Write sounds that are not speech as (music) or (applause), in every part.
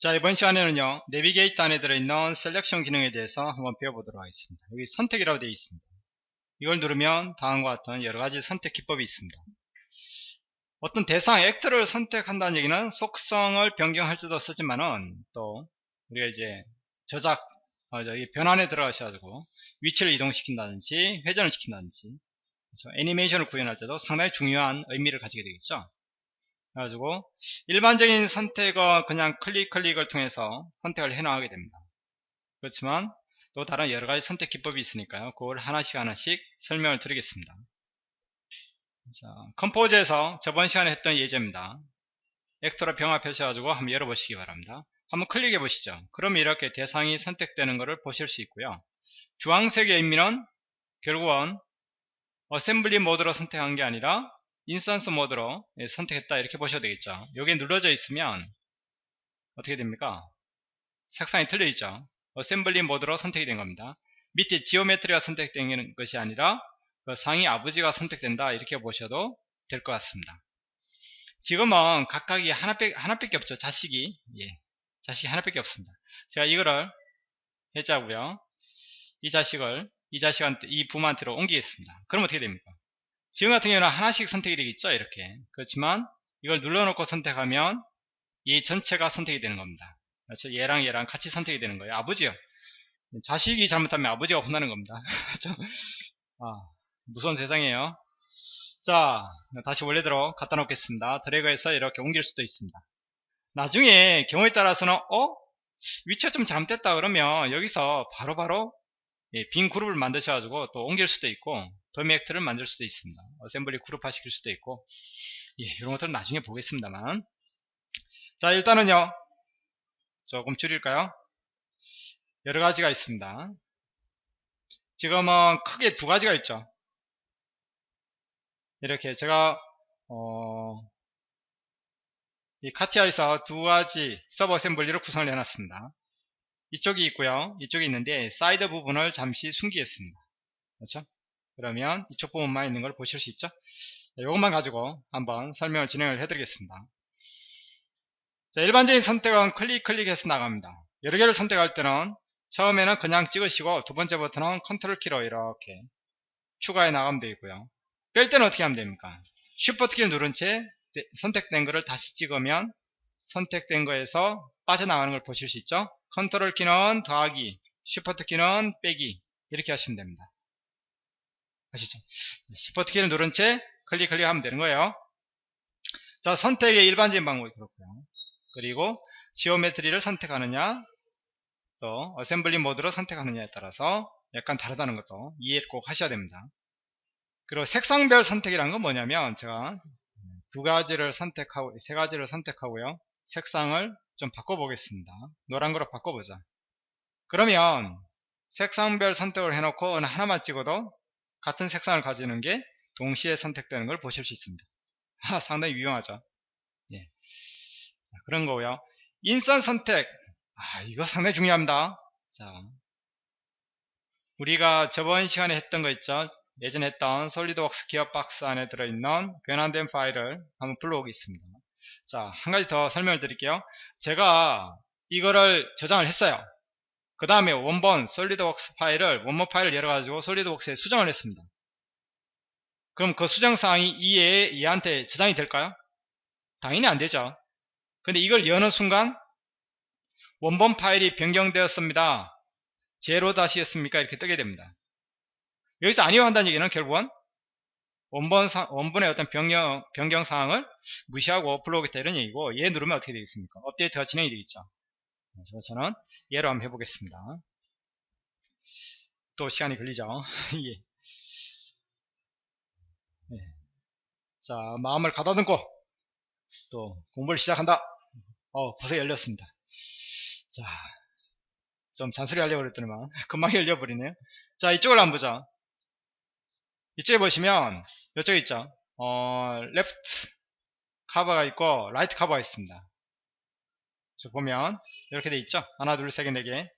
자 이번 시간에는요 내비게이터 안에 들어있는 selection 기능에 대해서 한번 배워보도록 하겠습니다. 여기 선택이라고 되어 있습니다. 이걸 누르면 다음과 같은 여러가지 선택 기법이 있습니다. 어떤 대상 actor를 선택한다는 얘기는 속성을 변경할 때도 쓰지만은 또 우리가 이제 저작 어, 저기 변환에 들어가셔가지고 위치를 이동시킨다든지 회전을 시킨다든지 그래서 애니메이션을 구현할 때도 상당히 중요한 의미를 가지게 되겠죠 그래가지고 일반적인 선택은 그냥 클릭 클릭을 통해서 선택을 해 나가게 됩니다. 그렇지만 또 다른 여러가지 선택 기법이 있으니까요. 그걸 하나씩 하나씩 설명을 드리겠습니다. 자, 컴포즈에서 저번 시간에 했던 예제입니다. 액터로 병합하셔가지고 한번 열어보시기 바랍니다. 한번 클릭해 보시죠. 그럼 이렇게 대상이 선택되는 것을 보실 수 있고요. 주황색의 의미는 결국은 assembly 모드로 선택한 게 아니라 instance 모드로 예, 선택했다. 이렇게 보셔도 되겠죠. 여기에 눌러져 있으면 어떻게 됩니까? 색상이 틀려 있죠. assembly 모드로 선택이 된 겁니다. 밑에 geometry가 선택된 것이 아니라 그 상위 아버지가 선택된다. 이렇게 보셔도 될 것 같습니다. 지금은 각각이 하나밖에, 하나밖에 없죠. 자식이. 예, 자식이 하나밖에 없습니다. 제가 이거를 해자고요. 이 자식을 이 자식한테 이 부모한테로 옮기겠습니다. 그럼 어떻게 됩니까 지금 같은 경우는 하나씩 선택이 되겠죠? 이렇게. 그렇지만 이걸 눌러놓고 선택하면 이 전체가 선택이 되는 겁니다. 그렇죠? 얘랑 얘랑 같이 선택이 되는 거예요. 아버지요. 자식이 잘못하면 아버지가 혼나는 겁니다. (laughs) 아, 무서운 세상이에요. 자 다시 원래대로 갖다 놓겠습니다. 드래그해서 이렇게 옮길 수도 있습니다. 나중에 경우에 따라서는 어? 위치가 좀 잘못됐다 그러면 여기서 바로바로 바로 예, 빈 그룹을 만드셔가지고 또 옮길 수도 있고 도메액트를 만들 수도 있습니다. 어셈블리 그룹화 시킬 수도 있고 예, 이런 것들은 나중에 보겠습니다만 자 일단은요 조금 줄일까요? 여러 가지가 있습니다. 지금은 크게 두 가지가 있죠. 이렇게 제가 어, 이 CATIA에서 두 가지 sub assembly를 구성을 해놨습니다. 이쪽이 있고요. 이쪽이 있는데 사이드 부분을 잠시 숨기겠습니다. 그렇죠? 그러면 이쪽 부분만 있는 걸 보실 수 있죠 이것만 가지고 한번 설명을 진행을 해드리겠습니다 자, 일반적인 선택은 클릭 클릭해서 나갑니다 여러 개를 선택할 때는 처음에는 그냥 찍으시고 두 번째 버튼은 컨트롤 키로 이렇게 추가해 나가면 되고요 뺄 때는 어떻게 하면 됩니까 시프트 키를 누른 채 선택된 것을 다시 찍으면 선택된 거에서 빠져나가는 걸 보실 수 있죠 컨트롤 키는 더하기 시프트 키는 빼기 이렇게 하시면 됩니다 아시죠? 시프트 키를 누른 채 클릭 클릭하면 되는 거예요. 자, 선택의 일반적인 방법이 그렇고요. 그리고 geometry를 선택하느냐, 또 어셈블리 모드로 선택하느냐에 따라서 약간 다르다는 것도 이해를 꼭 하셔야 됩니다. 그리고 색상별 선택이란 건 뭐냐면 제가 두 가지를 선택하고 세 가지를 선택하고요. 색상을 좀 바꿔보겠습니다. 노란 거로 바꿔보자. 그러면 색상별 선택을 해놓고 어느 하나만 찍어도 같은 색상을 가지는 게 동시에 선택되는 걸 보실 수 있습니다. (laughs) 아, 상당히 유용하죠. 예. 자, 그런 거고요. 인선 선택. 아, 이거 상당히 중요합니다. 자, 우리가 저번 시간에 했던 거 있죠. 예전에 했던 솔리드웍스 기어박스 안에 들어있는 변환된 파일을 한번 불러오겠습니다. 자, 한 가지 더 설명을 드릴게요. 제가 이거를 저장을 했어요. 그 다음에 원본 솔리드웍스 파일을 원본 파일을 열어가지고 솔리드웍스에 수정을 했습니다. 그럼 그 수정사항이 이에 얘한테 저장이 될까요? 당연히 안 되죠. 근데 이걸 여는 순간 원본 파일이 변경되었습니다. 제로 다시였습니까? 이렇게 뜨게 됩니다. 여기서 아니요 한다는 얘기는 결국은 원본 사, 원본의 어떤 변경, 변경 사항을 무시하고 불러오겠다 이런 얘기고 얘 누르면 어떻게 되겠습니까? 업데이트가 진행이 되겠죠. 그래서 저는 예로 한번 해보겠습니다. 또 시간이 걸리죠. (laughs) 예. 네. 자, 마음을 가다듬고 또 공부를 시작한다. 어, 벌써 열렸습니다. 자, 좀 잔소리 하려고 그랬더니만 (laughs) 금방 열려버리네요. 자, 이쪽을 한번 보자. 이쪽에 보시면 이쪽에 있죠. 어, left cover가 있고 right cover가 있습니다. 보면 이렇게 돼 있죠 하나 둘셋개 네 개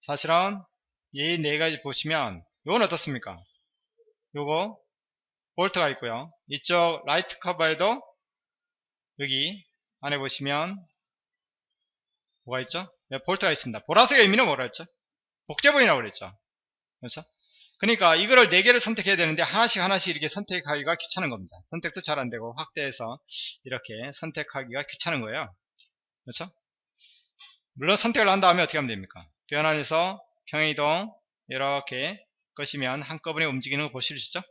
사실은 이 네 가지 보시면 이건 어떻습니까 요거 볼트가 있고요 이쪽 right cover에도 여기 안에 보시면 뭐가 있죠? 예, 볼트가 있습니다. 보라색의 의미는 뭐라 했죠? 복제본이라고 그랬죠. 그렇죠? 그러니까 이거를 4개를 선택해야 되는데 하나씩 하나씩 이렇게 선택하기가 귀찮은 겁니다. 선택도 잘 안되고 확대해서 이렇게 선택하기가 귀찮은 거예요. 그렇죠? 물론 선택을 한 다음에 어떻게 하면 됩니까? 변환해서 평행이동 이렇게 것이면 한꺼번에 움직이는 거 보실 수 있죠?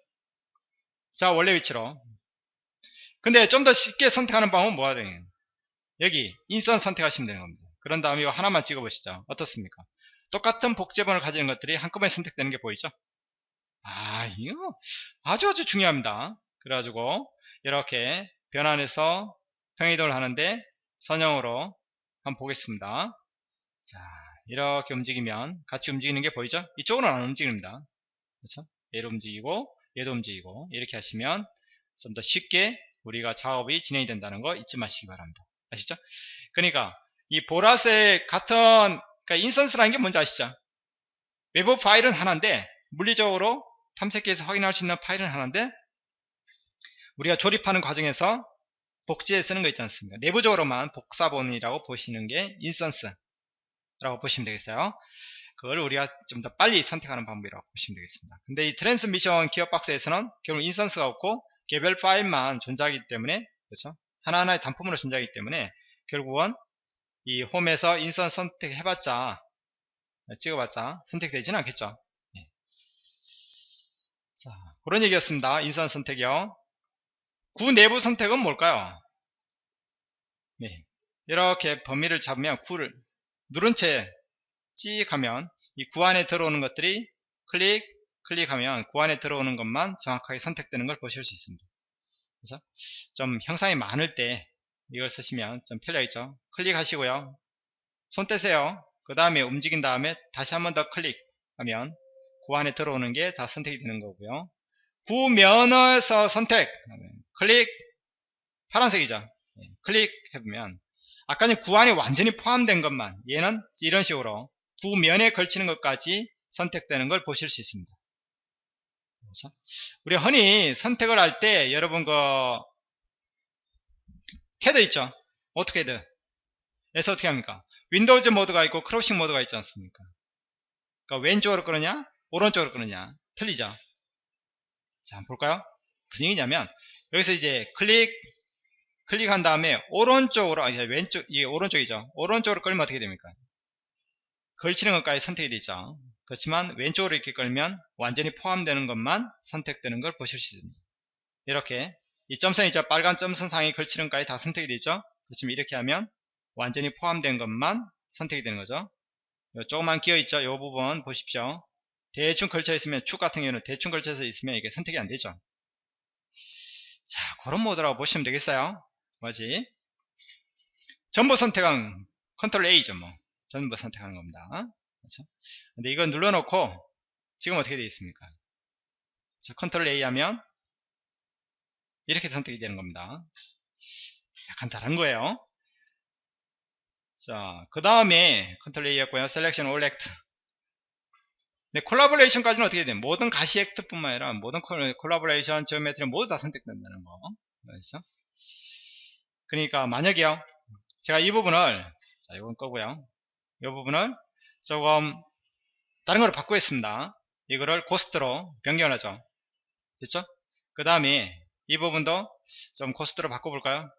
자 원래 위치로 근데 좀 더 쉽게 선택하는 방법은 뭐가 되냐 여기 인선 선택하시면 되는 겁니다. 그런 다음에 하나만 찍어 보시죠. 어떻습니까? 똑같은 복제본을 가지는 것들이 한꺼번에 선택되는 게 보이죠? 아, 이거 아주 아주 중요합니다. 그래가지고 이렇게 변환해서 평이동을 하는데 선형으로 한번 보겠습니다. 자, 이렇게 움직이면 같이 움직이는 게 보이죠? 이쪽으로는 안 움직입니다. 그렇죠? 얘도 움직이고 얘도 움직이고 이렇게 하시면 좀 더 쉽게 우리가 작업이 진행이 된다는 거 잊지 마시기 바랍니다. 아시죠? 그러니까 이 보라색 같은 그러니까 인선스라는 게 뭔지 아시죠? 외부 파일은 하나인데 물리적으로 탐색기에서 확인할 수 있는 파일은 하나인데 우리가 조립하는 과정에서 복제에 쓰는 거 있지 않습니까? 내부적으로만 복사본이라고 보시는 게 instance라고 보시면 되겠어요. 그걸 우리가 좀 더 빨리 선택하는 방법이라고 보시면 되겠습니다. 근데 이 트랜스미션 기어박스에서는 결국 instance가 없고 개별 파일만 존재하기 때문에 그렇죠? 하나하나의 단품으로 존재하기 때문에 결국은 이 홈에서 인선 선택해봤자 찍어봤자 선택되지는 않겠죠. 그런 얘기였습니다. 인선 선택이요. 구 내부 선택은 뭘까요? 네. 이렇게 범위를 잡으면 구를 누른 채 찍 하면 이 구 안에 들어오는 것들이 클릭 클릭하면 구 안에 들어오는 것만 정확하게 선택되는 걸 보실 수 있습니다. 그래서 좀 형상이 많을 때 이걸 쓰시면 좀 편리하겠죠. 클릭하시고요. 손 떼세요. 그 다음에 움직인 다음에 다시 한 번 더 클릭하면 구 안에 들어오는 게 다 선택이 되는 거고요. 구면에서 선택 클릭 파란색이죠. 예, 클릭해보면 아까는 구 안에 완전히 포함된 것만 얘는 이런 식으로 구면에 걸치는 것까지 선택되는 걸 보실 수 있습니다. 그래서 우리 흔히 선택을 할 때 여러분 그 캐드 있죠? AutoCAD에서 어떻게 합니까? windows 모드가 있고 crossing 모드가 있지 않습니까? 그러니까 왼쪽으로 끄느냐 오른쪽으로 끄느냐 틀리죠? 자 한번 볼까요? 무슨 얘기냐면 여기서 이제 클릭 클릭한 다음에 오른쪽으로 아니 왼쪽 이게 오른쪽이죠. 오른쪽으로 끌면 어떻게 됩니까? 걸치는 것까지 선택이 되죠. 그렇지만 왼쪽으로 이렇게 끌면 완전히 포함되는 것만 선택되는 걸 보실 수 있습니다. 이렇게 이 점선 이죠? 빨간 점선 상에 걸치는 것까지 다 선택이 되죠? 그렇지만 이렇게 하면 완전히 포함된 것만 선택이 되는 거죠. 조금만 끼어 있죠? 이 부분 보십시오 대충 걸쳐 있으면 축 같은 경우는 대충 걸쳐서 있으면 이게 선택이 안 되죠. 자 그런 모드라고 보시면 되겠어요. 뭐지? 전부 선택은 컨트롤 A죠 뭐. 전부 선택하는 겁니다. 그렇죠? 근데 이거 눌러놓고 지금 어떻게 되어 있습니까? 자, 컨트롤 A 하면 이렇게 선택이 되는 겁니다. 약간 다른 거예요. 자, 그 다음에 컨트롤 A였고요. selection all actor. 네, collaboration까지는 어떻게 돼요? 모든 가시 actor 뿐만 아니라 모든 collaboration, geometry 모두 다 선택된다는 거. 그렇죠? 그러니까 만약에요. 제가 이 부분을 자, 이건 거고요. 이 부분을 조금 다른 걸로 바꾸겠습니다. 이거를 코스트로 변경을 하죠. 됐죠? 그 다음에 이 부분도 좀 코스트로 바꿔볼까요?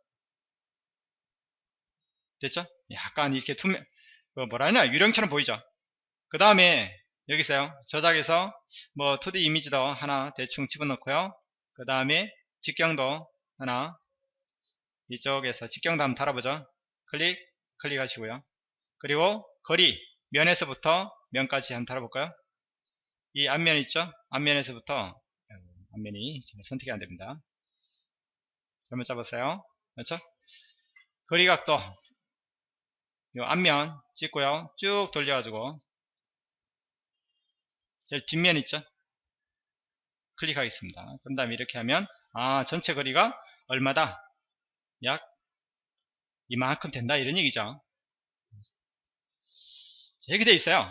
됐죠? 약간 이렇게 투명, 그 뭐라 하나, 유령처럼 보이죠? 그 다음에, 여기 있어요. 저작에서, 뭐, 2D 이미지도 하나 대충 집어넣고요. 그 다음에, 직경도 하나, 이쪽에서 직경도 한번 달아보죠. 클릭, 클릭하시고요. 그리고, 거리, 면에서부터 면까지 한번 달아볼까요? 이 앞면 있죠? 앞면에서부터, 앞면이 선택이 안됩니다. 잘못 잡았어요. 그렇죠? 거리각도 이 앞면 찍고요. 쭉 돌려가지고 제일 뒷면 있죠? 클릭하겠습니다. 그런 다음에 이렇게 하면 아 전체 거리가 얼마다? 약 이만큼 된다 이런 얘기죠. 이렇게 돼 있어요.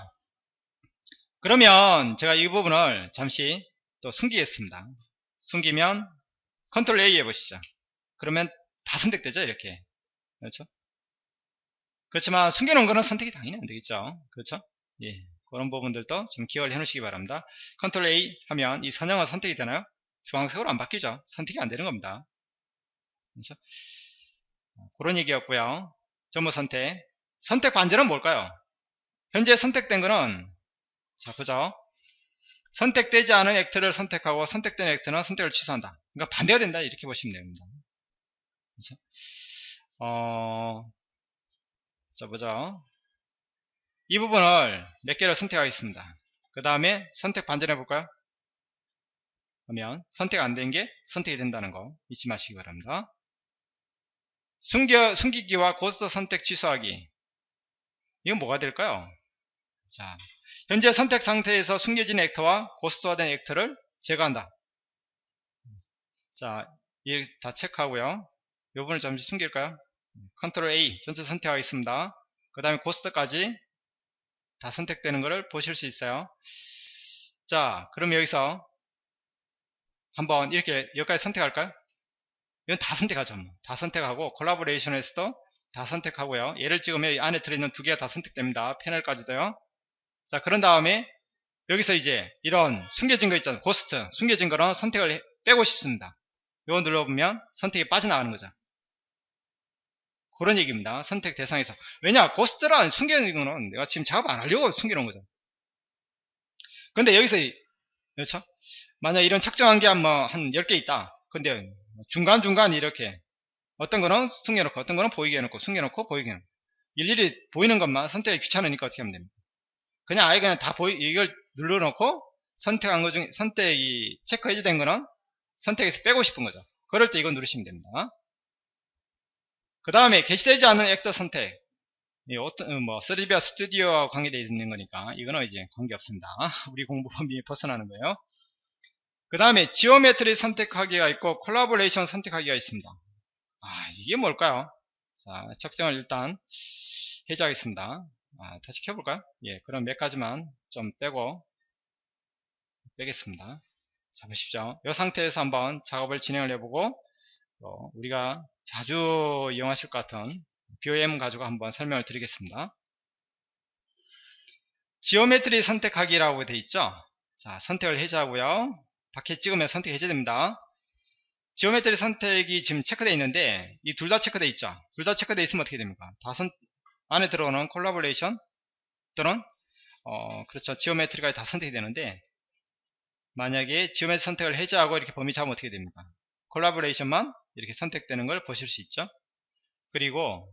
그러면 제가 이 부분을 잠시 또 숨기겠습니다. 숨기면 컨트롤 A 해보시죠. 그러면 다 선택되죠 이렇게 그렇죠 그렇지만 숨겨놓은 거는 선택이 당연히 안 되겠죠. 그렇죠? 예. 그런 부분들도 좀 기억을 해 놓으시기 바랍니다. 컨트롤 A 하면 이 선형은 선택이 되나요? 주황색으로 안 바뀌죠. 선택이 안 되는 겁니다. 그렇죠? 그런 얘기였고요. 전부 선택. 선택 반절은 뭘까요? 현재 선택된 거는 자 보죠. 선택되지 않은 액트를 선택하고 선택된 액트는 선택을 취소한다. 그러니까 반대가 된다 이렇게 보시면 됩니다. 그렇죠? 어, 자 보죠. 이 부분을 몇 개를 선택하겠습니다. 그 다음에 선택 반전해 볼까요? 그러면 선택 안 된 게 선택이 된다는 거 잊지 마시기 바랍니다. 숨겨, 숨기기와 고스트 선택 취소하기 이건 뭐가 될까요? 자, 현재 선택 상태에서 숨겨진 액터와 고스트화된 액터를 제거한다. 자, 이다 체크하고요. 이 부분을 잠시 숨길까요? 컨트롤 A 전체 선택하겠습니다. 그 다음에 ghost까지 다 선택되는 것을 보실 수 있어요. 자, 그럼 여기서 한번 이렇게 여기까지 선택할까요? 이건 다 선택하죠. 뭐. 다 선택하고 collaboration에서도 다 선택하고요. 예를 찍으면 이 안에 들어있는 두 개가 다 선택됩니다. 패널까지도요. 자, 그런 다음에 여기서 이제 이런 숨겨진 거 있잖아요. ghost. 숨겨진 거는 선택을 빼고 싶습니다. 이거 눌러보면 선택이 빠져나가는 거죠. 그런 얘기입니다. 선택 대상에서. 왜냐? 고스트란 숨겨진 거는 내가 지금 작업 안 하려고 숨겨놓은 거죠. 근데 여기서, 그렇죠? 만약 이런 측정한 게 한 뭐, 한 10개 있다. 근데 중간중간 이렇게 어떤 거는 숨겨놓고 어떤 거는 보이게 해놓고 숨겨놓고 보이게 해놓고 일일이 보이는 것만 선택이 귀찮으니까 어떻게 하면 됩니까? 그냥 아예 그냥 다 보이, 이걸 눌러놓고 선택한 것 중에 선택이 체크 해제된 거는 선택에서 빼고 싶은 거죠. 그럴 때 이거 누르시면 됩니다. 그 다음에 게시되지 않은 actor 선택. 어떤, 뭐, 3DVIA Studio와 관계되어 있는 거니까, 이거는 이제 관계없습니다. (laughs) 우리 공부 범위에 벗어나는 거예요. 그 다음에 geometry 선택하기가 있고, 콜라보레이션 선택하기가 있습니다. 아, 이게 뭘까요? 자, 측정을 일단 해제하겠습니다. 아, 다시 켜볼까요? 예, 그럼 몇 가지만 좀 빼고, 빼겠습니다. 자, 보십시오. 이 상태에서 한번 작업을 진행을 해보고, 또 우리가 자주 이용하실 것 같은 BOM 가지고 한번 설명을 드리겠습니다. geometry 선택하기라고 되어 있죠. 자, 선택을 해제하고요. 밖에 찍으면 선택 해제됩니다. geometry 선택이 지금 체크되어 있는데 이 둘 다 체크되어 있죠. 둘 다 체크되어 있으면 어떻게 됩니까? 다 선, 안에 들어오는 콜라보레이션 또는 어, 그렇죠. geometry가 다 선택이 되는데 만약에 geometry 선택을 해제하고 이렇게 범위 잡으면 어떻게 됩니까? collaboration만 이렇게 선택되는 걸 보실 수 있죠. 그리고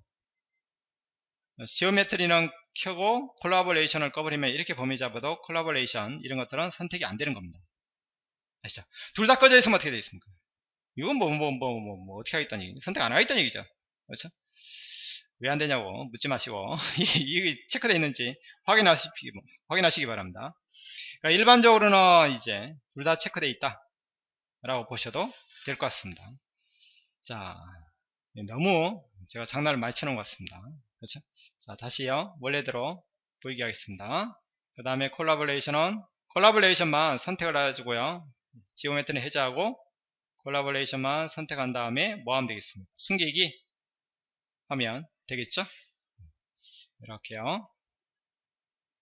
geometry는 켜고 collaboration을 꺼버리면 이렇게 범위 잡아도 콜라보레이션 이런 것들은 선택이 안 되는 겁니다. 아시죠? 둘 다 꺼져 있으면 어떻게 되어 있습니까? 이건 뭐, 뭐, 뭐, 뭐, 뭐, 어떻게 하겠다는 얘기 선택 안 하겠다는 얘기죠. 그렇죠? 왜 안 되냐고 묻지 마시고, (laughs) 이게 체크되어 있는지 확인하시기, 확인하시기 바랍니다. 그러니까 일반적으로는 이제 둘 다 체크되어 있다. 라고 보셔도 될 것 같습니다. 자, 너무 제가 장난을 많이 쳐놓은 것 같습니다. 그렇죠? 자, 다시요. 원래대로 보이게 하겠습니다. 그 다음에 콜라보레이션은 collaboration만 선택을 해주고요. geometry 해제하고 collaboration만 선택한 다음에 뭐 하면 되겠습니까? 숨기기 하면 되겠죠? 이렇게요.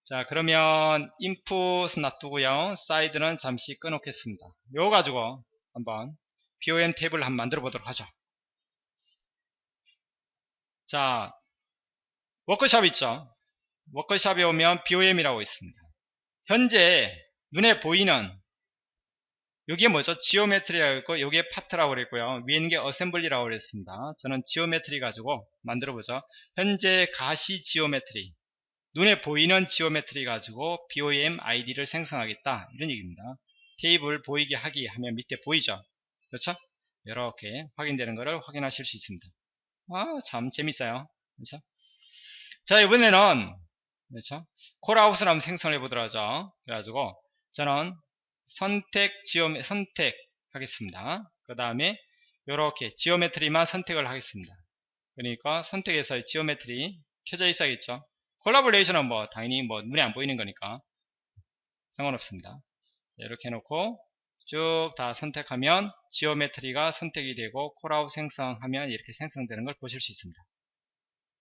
자 그러면 인풋은 놔두고요. 사이드는 잠시 꺼놓겠습니다. 요거 가지고 한번 BOM 탭을 한번 만들어 보도록 하죠. 자, 워크샵 있죠? 워크샵에 오면 BOM이라고 있습니다. 현재 눈에 보이는 여기에 뭐죠? geometry가 있고 여기에 파트라고 그랬고요. 위에 있는 게 assembly라고 그랬습니다. 저는 geometry 가지고 만들어 보죠. 현재 가시 geometry 눈에 보이는 geometry 가지고 BOM ID를 생성하겠다 이런 얘기입니다. 테이블 보이게 하기 하면 밑에 보이죠? 그렇죠? 이렇게 확인되는 것을 확인하실 수 있습니다. 아, 참 재밌어요. 그렇죠? 자, 이번에는 그렇죠? callout을 한번 생성해 보도록 하죠. 그래가지고 저는 선택 지오 선택 하겠습니다. 그 다음에 이렇게 geometry만 선택을 하겠습니다. 그러니까 선택해서 geometry 켜져 있어야겠죠. collaboration은 뭐 당연히 뭐 눈에 안 보이는 거니까 상관없습니다. 이렇게 해놓고 쭉 다 선택하면 geometry가 선택이 되고 callout 생성하면 이렇게 생성되는 걸 보실 수 있습니다.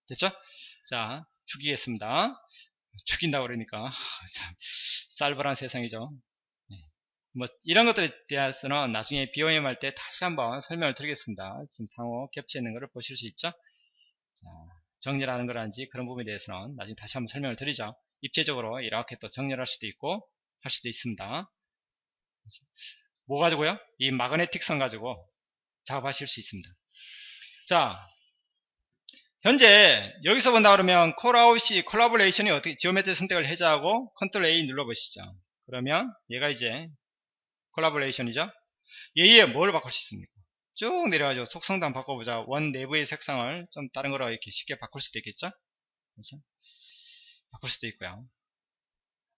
됐죠? 자, 죽이겠습니다. 죽인다고 그러니까 하, (laughs) 참 쌀벌한 세상이죠. 네. 뭐 이런 것들에 대해서는 나중에 BOM 할 때 다시 한번 설명을 드리겠습니다. 지금 상호 겹쳐 있는 것을 보실 수 있죠? 자, 정렬하는 거라든지 그런 부분에 대해서는 나중에 다시 한번 설명을 드리죠. 입체적으로 이렇게 또 정렬할 수도 있고 할 수도 있습니다. 뭐 가지고요? 이 마그네틱 선 가지고 작업하실 수 있습니다. 자, 현재 여기서 본다 그러면 callout이 collaboration이 어떻게 geometry 선택을 해제하고 컨트롤 A 눌러보시죠. 그러면 얘가 이제 collaboration이죠. 얘에 뭘 바꿀 수 있습니까? 쭉 내려가지고 속성도 한번 바꿔보자. 원 내부의 색상을 좀 다른 거로 이렇게 쉽게 바꿀 수도 있겠죠? 그렇죠? 바꿀 수도 있고요.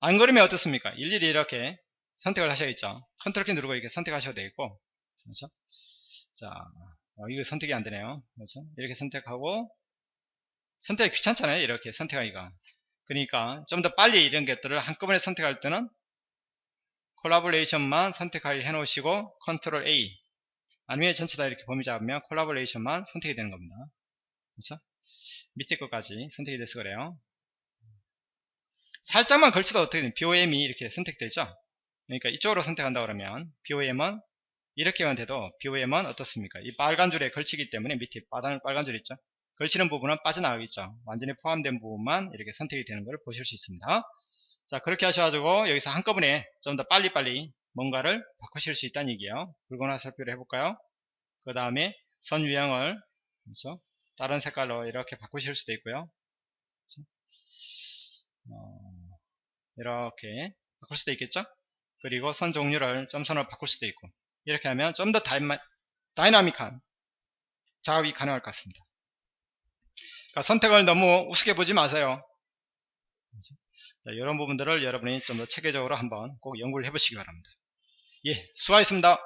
안 그러면 어떻습니까? 일일이 이렇게 선택을 하셔야겠죠. 컨트롤 키 누르고 이렇게 선택하셔도 되겠고, 그렇죠? 자, 어, 이거 선택이 안 되네요. 그렇죠? 이렇게 선택하고, 선택이 귀찮잖아요. 이렇게 선택하기가. 그러니까 좀 더 빨리 이런 것들을 한꺼번에 선택할 때는 collaboration만 선택하게 해놓으시고 컨트롤 A 아니면 전체 다 이렇게 범위 잡으면 collaboration만 선택이 되는 겁니다. 그렇죠? 밑에 것까지 선택이 돼서 그래요. 살짝만 걸쳐도 어떻게 되면 BOM이 이렇게 선택되죠? 그러니까 이쪽으로 선택한다 그러면 BOM은 이렇게만 돼도 BOM은 어떻습니까? 이 빨간 줄에 걸치기 때문에 밑에 빨간, 빨간 줄 있죠? 걸치는 부분은 빠져나가겠죠. 완전히 포함된 부분만 이렇게 선택이 되는 것을 보실 수 있습니다. 자 그렇게 하셔가지고 여기서 한꺼번에 좀 더 빨리빨리 뭔가를 바꾸실 수 있다는 얘기예요. 굵거나 살펴를 해볼까요? 그 다음에 선 유형을 그렇죠? 다른 색깔로 이렇게 바꾸실 수도 있고요. 그렇죠? 어, 이렇게 바꿀 수도 있겠죠? 그리고 선 종류를 점선으로 바꿀 수도 있고 이렇게 하면 좀 더 다이나믹한 작업이 가능할 것 같습니다. 그러니까 선택을 너무 우습게 보지 마세요. 자, 이런 부분들을 여러분이 좀 더 체계적으로 한번 꼭 연구를 해보시기 바랍니다. 예, 수고하셨습니다.